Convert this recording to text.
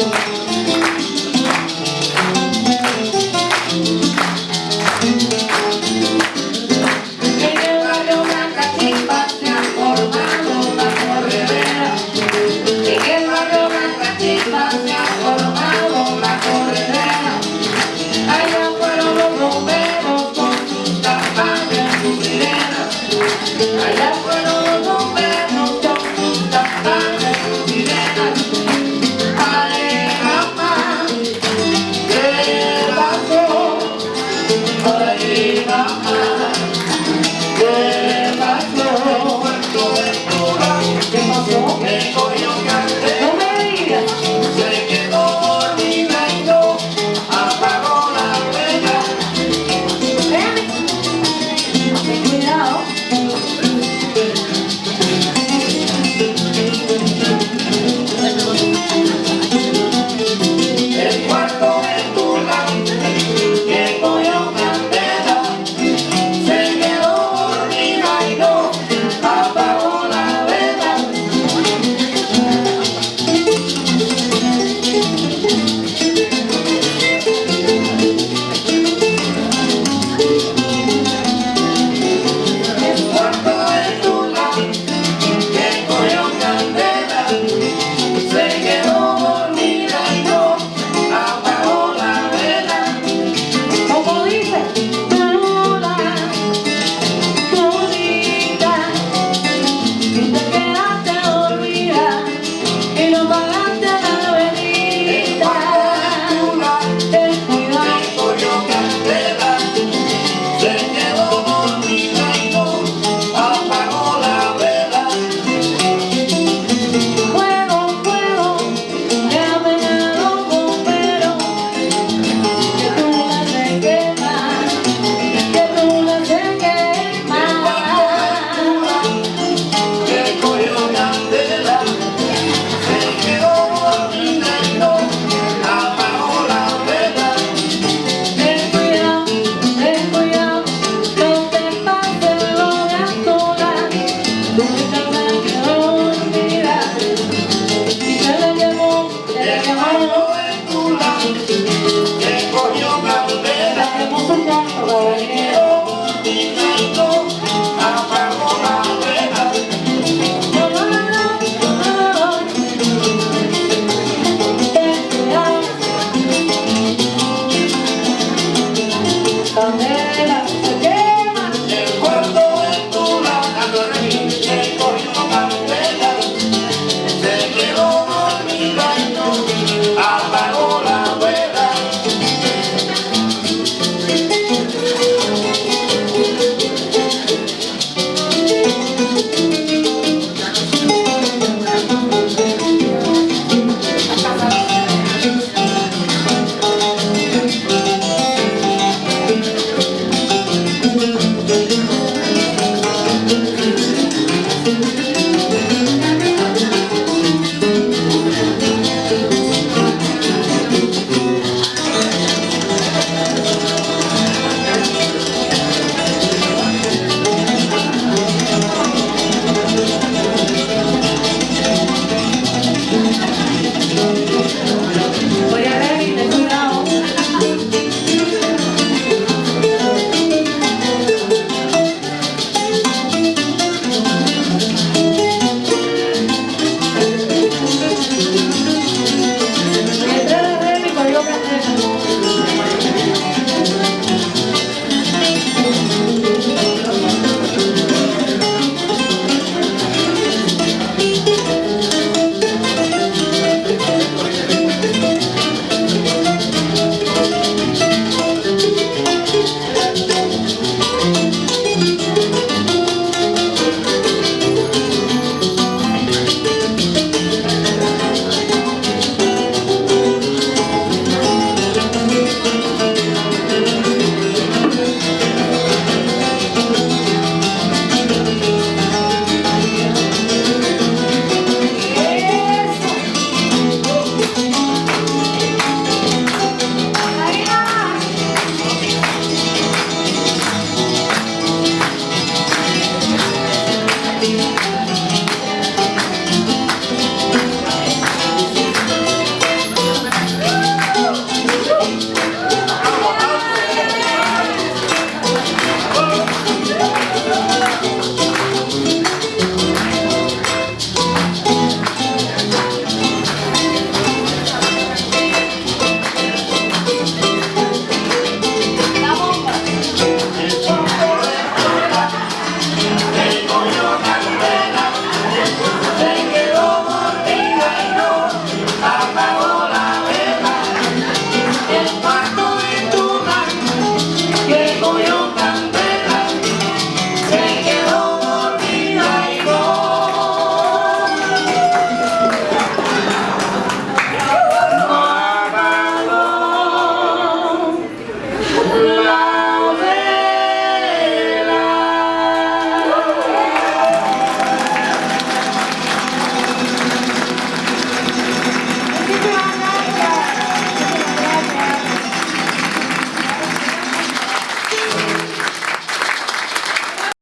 En el barrio de una cachispa se han formado las corredrederas. En el barrio de una se han formado las correderas. Allá fueron los bomberos con sus campanas y sus sirenas. Allá fueron los bomberos con sus campanas y sus sirenas.